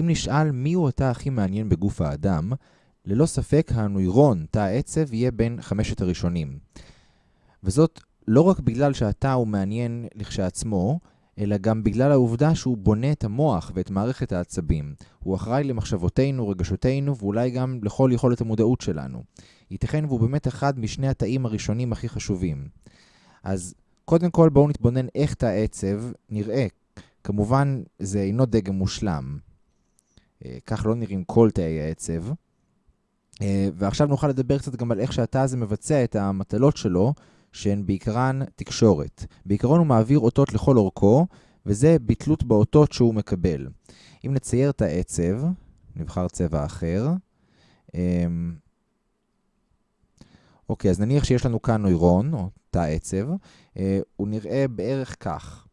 אם נשאל מיהו התא הכי מעניין בגוף האדם, ללא ספק הנוירון, תא העצב, יהיה בין חמשת הראשונים. וזאת לא רק בגלל שהתא הוא מעניין לכשעצמו, אלא גם בגלל העובדה שהוא בונה את המוח ואת מערכת העצבים. הוא אחראי למחשבותינו, רגשותינו, ואולי גם לכל יכולת המודעות שלנו. ייתכן והוא באמת אחד משני התאים הראשונים הכי חשובים. אז קודם כל בואו נתבונן איך תא עצב נראה. כמובן, זה אינו דגם מושלם. אה, כך לא נראים כל תאי העצב. אה, ועכשיו נוכל לדבר קצת גם על איך שהתא הזה מבצע את המטלות שלו, שהן בעיקרן תקשורת. בעיקרון הוא מעביר אותות לכל אורכו, וזה בתלות באותות שהוא מקבל. אם נצייר את העצב, נבחר צבע אחר. אמ, אוקיי, אז נניח שיש לנו כאן נוירון, או תא עצב, אה, הוא נראה בערך כך.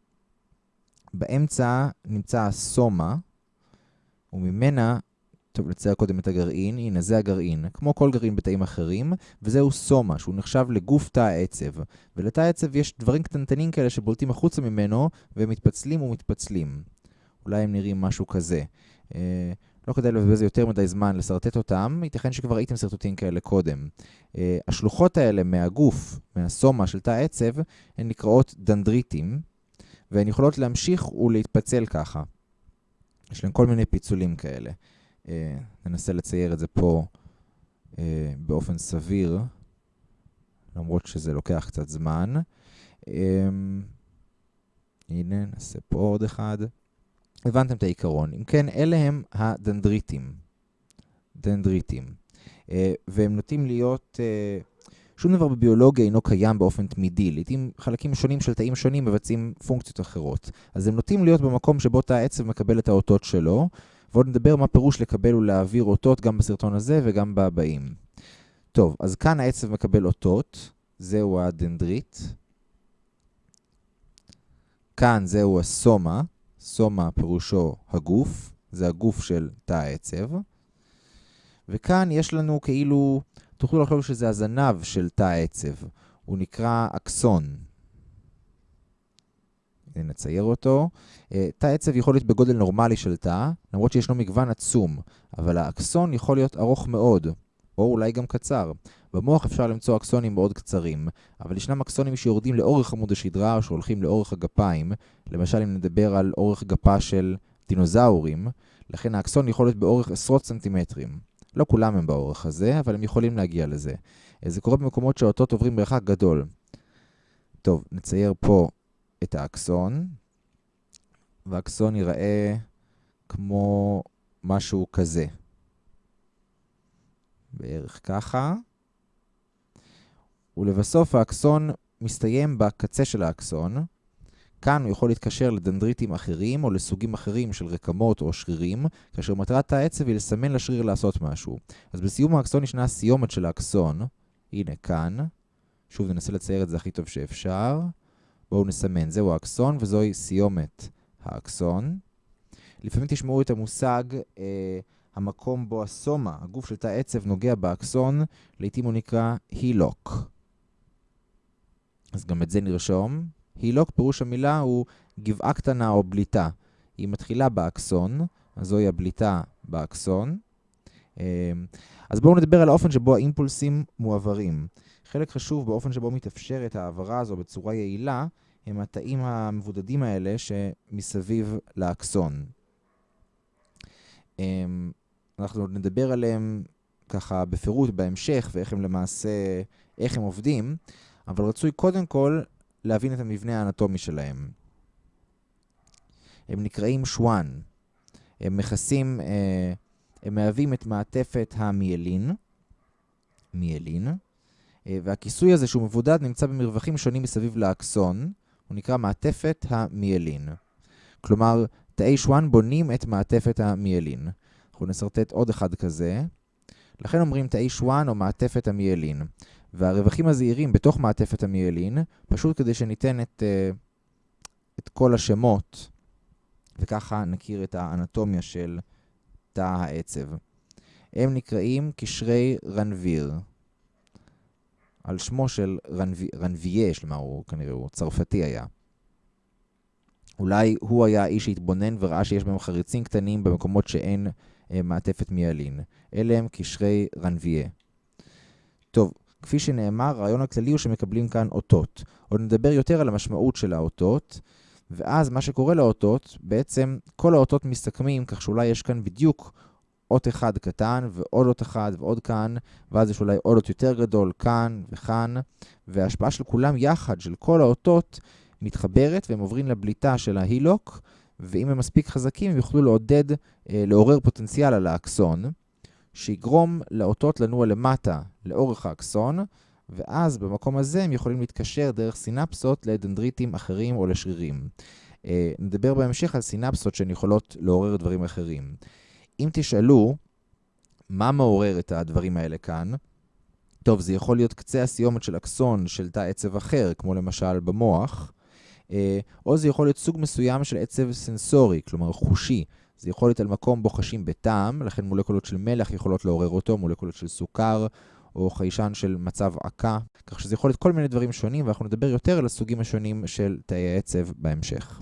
באמצע נמצא הסומה, וממנה טוב, נצייר קודם את הגרעין. הנה, זה הגרעין. כמו כל גרעין בתאים אחרים, וזהו סומה, שהוא נחשב לגוף תא העצב. ולתא העצב יש דברים קטנטנים כאלה שבולטים החוצה ממנו, והם מתפצלים ומתפצלים. אולי הם נראים משהו כזה. אה, לא כדאי לבזבז יותר מדי זמן לשרטט אותם, ייתכן שכבר ראיתם שרטוטים כאלה קודם. אה, השלוחות האלה מהגוף, מהסומה של תא העצב, הן נקראות דנדריטים, והן יכולות להמשיך ולהתפצל ככה. יש להם כל מיני פיצולים כאלה. אה, ננסה לצייר את זה פה אה, באופן סביר, למרות שזה לוקח קצת זמן. אה, הנה, נעשה פה עוד אחד. הבנתם את העיקרון. אם כן, אלה הם הדנדריטים. דנדריטים. אה, והם נוטים להיות... שום דבר בביולוגיה אינו קיים באופן תמידי. לעתים חלקים שונים של תאים שונים מבצעים פונקציות אחרות. אז הם נוטים להיות במקום שבו תא העצב מקבל את האותות שלו, ועוד נדבר מה פירוש לקבל ולהעביר אותות גם בסרטון הזה וגם בבאים. טוב, אז כאן העצב מקבל אותות, זהו הדנדרית. כאן זהו הסומה, סומה פירושו הגוף, זה הגוף של תא העצב. וכאן יש לנו כאילו, תוכלו לחשוב שזה הזנב של תא העצב. הוא נקרא אקסון. נצייר אותו. אה, תא עצב יכול להיות בגודל נורמלי של תא, למרות שישנו מגוון עצום, אבל האקסון יכול להיות ארוך מאוד, או אולי גם קצר. במוח אפשר למצוא אקסונים מאוד קצרים, אבל ישנם אקסונים שיורדים לאורך עמוד השדרה או שהולכים לאורך הגפיים, למשל אם נדבר על אורך גפה של דינוזאורים, לכן האקסון יכול להיות באורך עשרות סנטימטרים. לא כולם הם באורך הזה, אבל הם יכולים להגיע לזה. אה, זה קורה במקומות שהאותות עוברים מרחק גדול. טוב, נצייר פה את האקסון, והאקסון ייראה כמו משהו כזה. בערך ככה. ולבסוף האקסון מסתיים בקצה של האקסון. כאן הוא יכול להתקשר לדנדריטים אחרים או לסוגים אחרים של רקמות או שרירים, כאשר מטרת העצב היא לסמן לשריר לעשות משהו. אז בסיום האקסון ישנה הסיומת של האקסון, הנה כאן. שוב ננסה לצייר את זה הכי טוב שאפשר. בואו נסמן, זהו האקסון וזוהי סיומת האקסון. לפעמים תשמעו את המושג אה, המקום בו הסומה, הגוף של תא עצב, נוגע באקסון, לעתים הוא נקרא הילוק. אז גם את זה נרשום. הילוק, פירוש המילה הוא גבעה קטנה או בליטה. היא מתחילה באקסון, אז זוהי הבליטה באקסון. אה, אז בואו נדבר על האופן שבו האימפולסים מועברים. חלק חשוב באופן שבו מתאפשרת העברה הזו בצורה יעילה, הם התאים המבודדים האלה שמסביב לאקסון. אמ, אנחנו עוד נדבר עליהם ככה בפירוט בהמשך, ואיך הם למעשה, איך הם עובדים, אבל רצוי קודם כל להבין את המבנה האנטומי שלהם. הם נקראים שוואן. הם מכסים, אה, הם מהווים את מעטפת המיילין, מיילין, אה, והכיסוי הזה שהוא מבודד נמצא במרווחים שונים מסביב לאקסון, הוא נקרא מעטפת המיילין. כלומר, תאי שואן בונים את מעטפת המיילין. אנחנו נסרטט עוד אחד כזה. לכן אומרים תאי שואן או מעטפת המיילין. והרווחים הזעירים בתוך מעטפת המיילין, פשוט כדי שניתן את, uh, את כל השמות, וככה נכיר את האנטומיה של תא העצב. הם נקראים קשרי רנביר. על שמו של רנביה, כלומר הוא כנראה הוא צרפתי היה. אולי הוא היה האיש שהתבונן וראה שיש בהם חריצים קטנים במקומות שאין אה, מעטפת מיילין. אלה הם קשרי רנביה. טוב, כפי שנאמר, הרעיון הכללי הוא שמקבלים כאן אותות. עוד נדבר יותר על המשמעות של האותות, ואז מה שקורה לאותות, בעצם כל האותות מסתכמים, כך שאולי יש כאן בדיוק אות אחד קטן, ועוד אות אחד, ועוד כאן, ואז יש אולי עוד אות יותר גדול, כאן וכאן, וההשפעה של כולם יחד, של כל האותות, מתחברת, והם עוברים לבליטה של ההילוק, ואם הם מספיק חזקים, הם יוכלו לעודד, אה, לעורר פוטנציאל על האקסון, שיגרום לאותות לנוע למטה, לאורך האקסון, ואז במקום הזה הם יכולים להתקשר דרך סינפסות לדנדריטים אחרים או לשרירים. אה, נדבר בהמשך על סינפסות שהן יכולות לעורר דברים אחרים. אם תשאלו מה מעורר את הדברים האלה כאן, טוב, זה יכול להיות קצה הסיומת של אקסון של תא עצב אחר, כמו למשל במוח, אה, או זה יכול להיות סוג מסוים של עצב סנסורי, כלומר חושי. זה יכול להיות על מקום בו חשים בטעם, לכן מולקולות של מלח יכולות לעורר אותו, מולקולות של סוכר, או חיישן של מצב עקה, כך שזה יכול להיות כל מיני דברים שונים, ואנחנו נדבר יותר על הסוגים השונים של תאי העצב בהמשך.